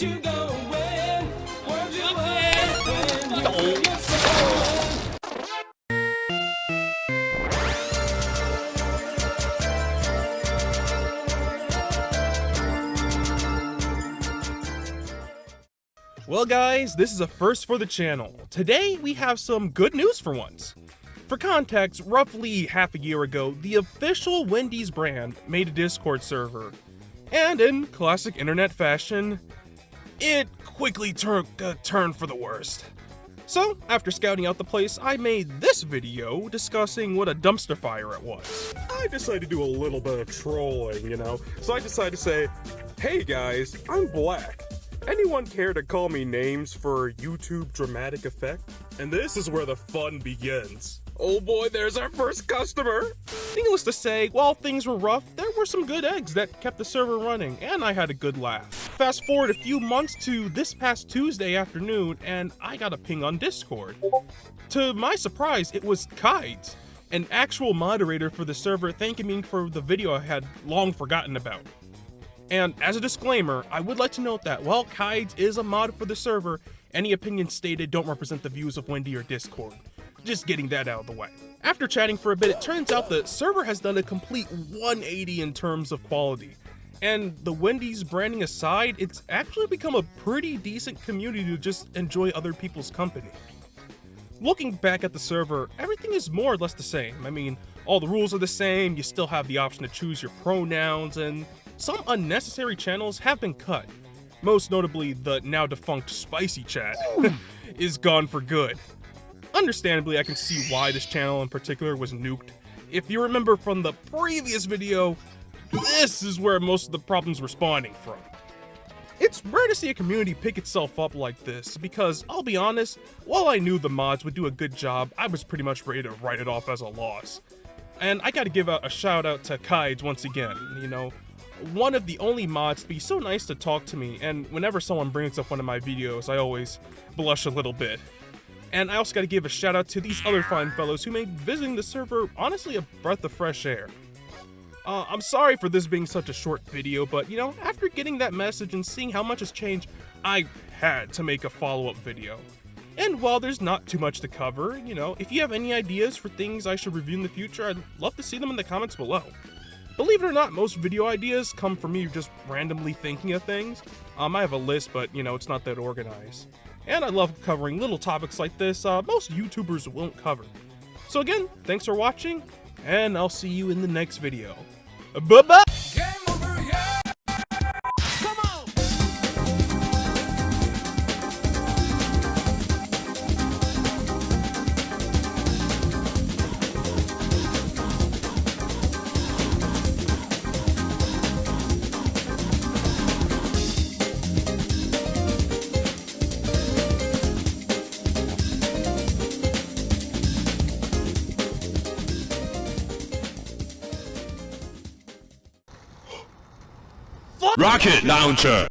Well, guys, this is a first for the channel. Today, we have some good news for once. For context, roughly half a year ago, the official Wendy's brand made a Discord server. And in classic internet fashion, it quickly took a uh, turn for the worst. So, after scouting out the place, I made this video discussing what a dumpster fire it was. I decided to do a little bit of trolling, you know? So I decided to say, hey guys, I'm black. Anyone care to call me names for YouTube dramatic effect? And this is where the fun begins. Oh boy, there's our first customer! Needless to say, while things were rough, there were some good eggs that kept the server running, and I had a good laugh. Fast forward a few months to this past Tuesday afternoon, and I got a ping on Discord. To my surprise, it was Kides, an actual moderator for the server thanking me for the video I had long forgotten about. And as a disclaimer, I would like to note that while Kides is a mod for the server, any opinions stated don't represent the views of Wendy or Discord. Just getting that out of the way. After chatting for a bit, it turns out the server has done a complete 180 in terms of quality. And the Wendy's branding aside, it's actually become a pretty decent community to just enjoy other people's company. Looking back at the server, everything is more or less the same. I mean, all the rules are the same, you still have the option to choose your pronouns, and some unnecessary channels have been cut. Most notably, the now defunct Spicy Chat is gone for good. Understandably, I can see why this channel in particular was nuked. If you remember from the previous video, this is where most of the problems were spawning from. It's rare to see a community pick itself up like this, because I'll be honest, while I knew the mods would do a good job, I was pretty much ready to write it off as a loss. And I gotta give a shout out to Kides once again, you know, one of the only mods to be so nice to talk to me, and whenever someone brings up one of my videos, I always blush a little bit. And I also gotta give a shout out to these other fine fellows who made visiting the server honestly a breath of fresh air. Uh, I'm sorry for this being such a short video, but you know, after getting that message and seeing how much has changed, I had to make a follow-up video. And while there's not too much to cover, you know, if you have any ideas for things I should review in the future, I'd love to see them in the comments below. Believe it or not, most video ideas come from me just randomly thinking of things. Um, I have a list, but you know, it's not that organized. And I love covering little topics like this uh, most YouTubers won't cover. So again, thanks for watching, and I'll see you in the next video. Bye-bye! Game Rocket launcher.